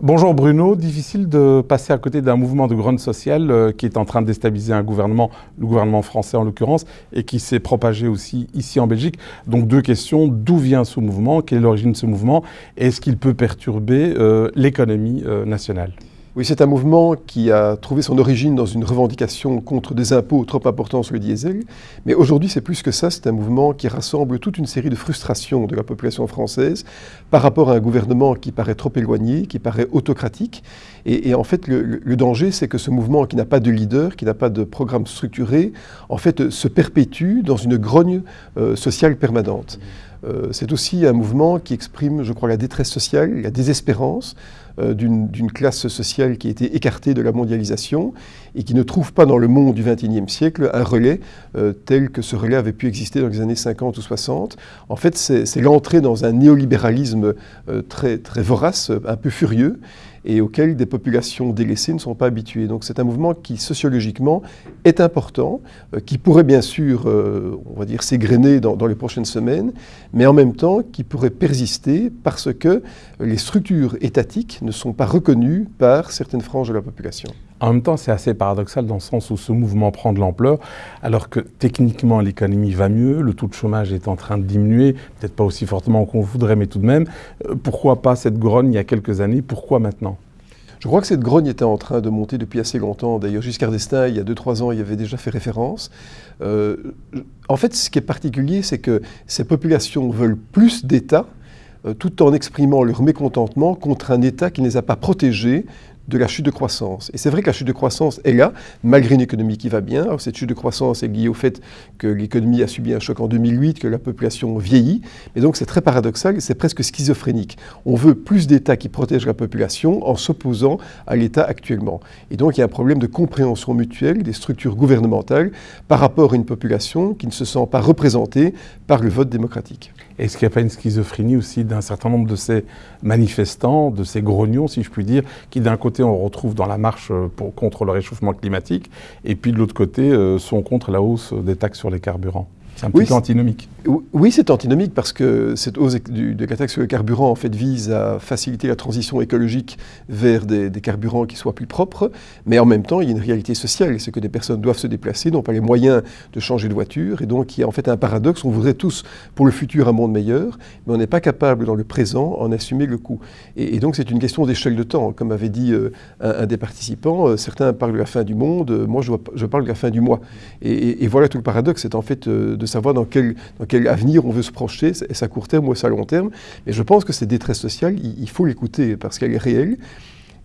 Bonjour Bruno, difficile de passer à côté d'un mouvement de grogne sociale euh, qui est en train de déstabiliser un gouvernement, le gouvernement français en l'occurrence, et qui s'est propagé aussi ici en Belgique. Donc deux questions, d'où vient ce mouvement, quelle est l'origine de ce mouvement, et est-ce qu'il peut perturber euh, l'économie euh, nationale? Oui, c'est un mouvement qui a trouvé son origine dans une revendication contre des impôts trop importants sur le diesel. Mais aujourd'hui, c'est plus que ça. C'est un mouvement qui rassemble toute une série de frustrations de la population française par rapport à un gouvernement qui paraît trop éloigné, qui paraît autocratique. Et, en fait, le, danger, c'est que ce mouvement qui n'a pas de leader, qui n'a pas de programme structuré, en fait, se perpétue dans une grogne euh, sociale permanente. Euh, c'est aussi un mouvement qui exprime, je crois, la détresse sociale, la désespérance d'une classe sociale qui a été écartée de la mondialisation et qui ne trouve pas dans le monde du XXIe siècle un relais euh, tel que ce relais avait pu exister dans les années 50 ou 60. En fait, c'est l'entrée dans un néolibéralisme très, très vorace, un peu furieux, et auquel des populations délaissées ne sont pas habituées. Donc c'est un mouvement qui sociologiquement est important, euh, qui pourrait bien sûr, euh, on va dire, s'égrener dans, les prochaines semaines, mais en même temps qui pourrait persister parce que les structures étatiques ne sont pas reconnues par certaines franges de la population. En même temps, c'est assez paradoxal dans le sens où ce mouvement prend de l'ampleur, alors que techniquement l'économie va mieux, le taux de chômage est en train de diminuer, peut-être pas aussi fortement qu'on voudrait, mais tout de même. Euh, pourquoi pas cette grogne il y a quelques années Pourquoi maintenant? Je crois que cette grogne était en train de monter depuis assez longtemps. D'ailleurs, Giscard d'Estaing, il y a 2-3 ans, il y avait déjà fait référence. Euh, en fait, ce qui est particulier, c'est que ces populations veulent plus d'État, tout en exprimant leur mécontentement contre un État qui ne les a pas protégés de la chute de croissance. Et c'est vrai que la chute de croissance est là, malgré une économie qui va bien. Cette chute de croissance est liée au fait que l'économie a subi un choc en 2008, que la population vieillit. Et donc c'est très paradoxal, c'est presque schizophrénique. On veut plus d'États qui protègent la population en s'opposant à l'État actuellement. Et donc il y a un problème de compréhension mutuelle des structures gouvernementales par rapport à une population qui ne se sent pas représentée par le vote démocratique. Est-ce qu'il n'y a pas une schizophrénie aussi d'un certain nombre de ces manifestants, de ces grognons, si je puis dire, qui d'un côté on retrouve dans la marche euh, contre le réchauffement climatique, et puis de l'autre côté euh, sont contre la hausse des taxes sur les carburants c'est un petit peu antinomique. Oui, c'est antinomique parce que cette hausse de la taxe sur le carburant en fait, vise à faciliter la transition écologique vers des, carburants qui soient plus propres, mais en même temps, il y a une réalité sociale, c'est que des personnes doivent se déplacer, n'ont pas les moyens de changer de voiture, et donc il y a en fait un paradoxe, on voudrait tous pour le futur un monde meilleur, mais on n'est pas capable dans le présent en assumer le coût. Et, donc c'est une question d'échelle de temps, comme avait dit euh, un, des participants, euh, certains parlent de la fin du monde, euh, moi je, je, parle de la fin du mois. Et, et voilà tout le paradoxe, c'est en fait de savoir dans quel, dans quel avenir on veut se projeter, est-ce à court terme ou est-ce à long terme. Mais je pense que cette détresse sociale, il, faut l'écouter parce qu'elle est réelle.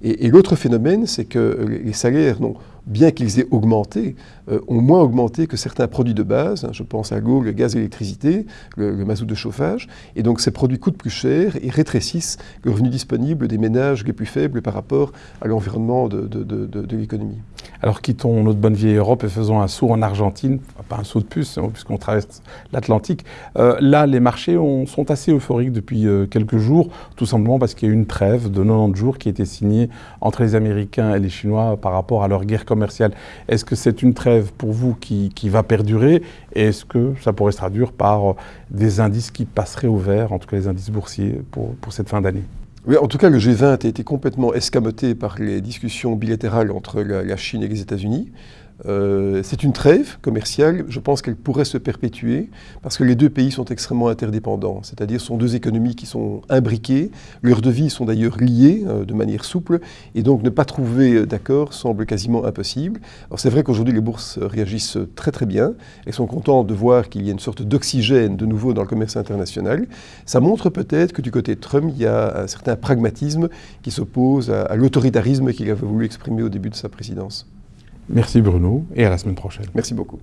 Et, l'autre phénomène, c'est que les salaires n'ont bien qu'ils aient augmenté, euh, ont moins augmenté que certains produits de base. je pense à l'eau, le gaz l'électricité, le, mazout de chauffage. Et donc ces produits coûtent plus cher et rétrécissent le revenu disponible des ménages les plus faibles par rapport à l'environnement de, de, l'économie. Alors quittons notre bonne vieille Europe et faisons un saut en Argentine, pas un saut de puce, hein, puisqu'on traverse l'Atlantique. Euh, là, les marchés sont assez euphoriques depuis euh, quelques jours, tout simplement parce qu'il y a eu une trêve de 90 jours qui a été signée entre les Américains et les Chinois par rapport à leur guerre est-ce que c'est une trêve pour vous qui, va perdurer? Et est-ce que ça pourrait se traduire par euh, des indices qui passeraient au vert, en tout cas les indices boursiers, pour, cette fin d'année? En tout cas, le G20 a été complètement escamoté par les discussions bilatérales entre la Chine et les États-Unis. Euh, c'est une trêve commerciale, je pense qu'elle pourrait se perpétuer parce que les deux pays sont extrêmement interdépendants, c'est-à-dire sont deux économies qui sont imbriquées, leurs devis sont d'ailleurs liés euh, de manière souple et donc ne pas trouver d'accord semble quasiment impossible. Alors c'est vrai qu'aujourd'hui les bourses réagissent très très bien, elles sont contentes de voir qu'il y a une sorte d'oxygène de nouveau dans le commerce international. Ça montre peut-être que du côté de Trump, il y a un certain pragmatisme qui s'oppose à l'autoritarisme qu'il avait voulu exprimer au début de sa présidence. Merci Bruno et à la semaine prochaine. Merci beaucoup.